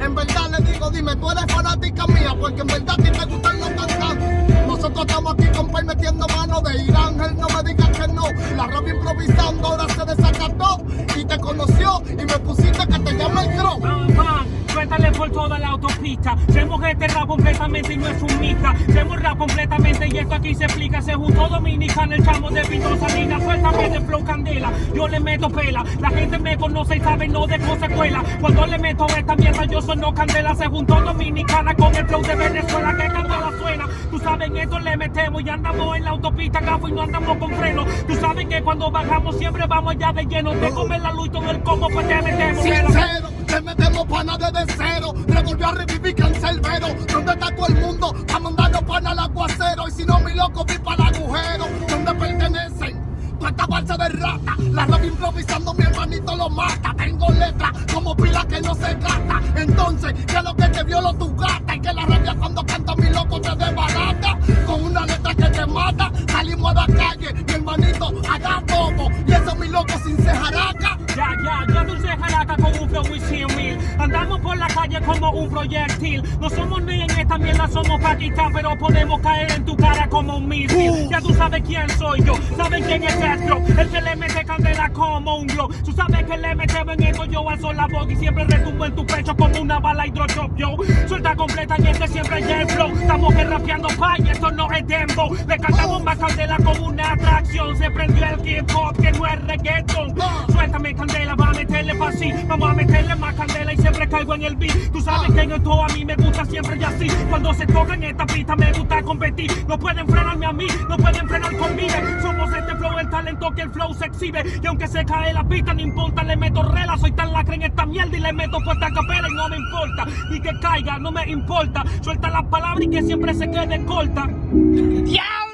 En verdad le digo, dime, tú eres fanática mía Porque en verdad a ti te gustan los cantantes Nosotros estamos aquí con Pai metiendo mano de Irán no me digas que no La rap improvisando ahora se desacató Y te conoció y me pusiste que te llama el crow Cuéntale por toda la autopista. Hacemos este rap completamente y no es un mija. Hacemos rap completamente y esto aquí se explica. Se juntó Dominicana, el chamo de Pinto Salinas. Yo le meto pela. La gente me conoce y sabe no de consecuela. Cuando le meto esta mierda, yo soy candela. Se juntó Dominicana con el flow de Venezuela. Que candela suena. Tú sabes, esto le metemos y andamos en la autopista, gafo y no andamos con freno. Tú sabes que cuando bajamos siempre vamos allá de lleno. Te comer la luz y todo el combo, pues te metemos. Sincero, te metemos pana desde cero. Revolvió a revivir cancelbero. ¿Dónde está todo el mundo? A mandarlo pana al aguacero. Y si no, mi loco, improvisando, mi hermanito lo mata. Tengo letra como pila que no se gasta. Entonces, que lo que te violo tu gata y que la rabia cuando canta mi loco te desbarata. Con una letra que te mata, salimos a la calle, mi hermanito, haga todo. Y eso mi loco sin cejaraca. Ya, ya, ya dulce jaraca con un flow y mil. Andamos por la calle como un proyectil. No somos ni en esta mierda, somos Pakistán, pero podemos caer en tu cara como un misil. Uh. Ya tú sabes quién soy yo, sabes quién es Astro, el que le mete candela como un glow. Tú sabes que le metemos en esto, yo alzo la voz y siempre retumbo en tu pecho como una bala hidrochop, yo. Suelta completa y este siempre es el flow. Estamos que rapeando pay, esto no es dembow. Le cantamos más candela como una atracción. Se prendió el hip hop que no es reggaeton. Suéltame candela, Vamos a meterle más candela y siempre caigo en el beat. Tú sabes que en esto a mí me gusta siempre y así. Cuando se toca en esta pista me gusta competir. No pueden frenarme a mí, no pueden frenar conmigo. Somos este flow, el talento que el flow se exhibe. Y aunque se cae la pista, no importa, le meto rela. Soy tan lacre en esta mierda y le meto puesta capela y no me importa. Y que caiga, no me importa. Suelta las palabras y que siempre se quede corta. ¡Diablo!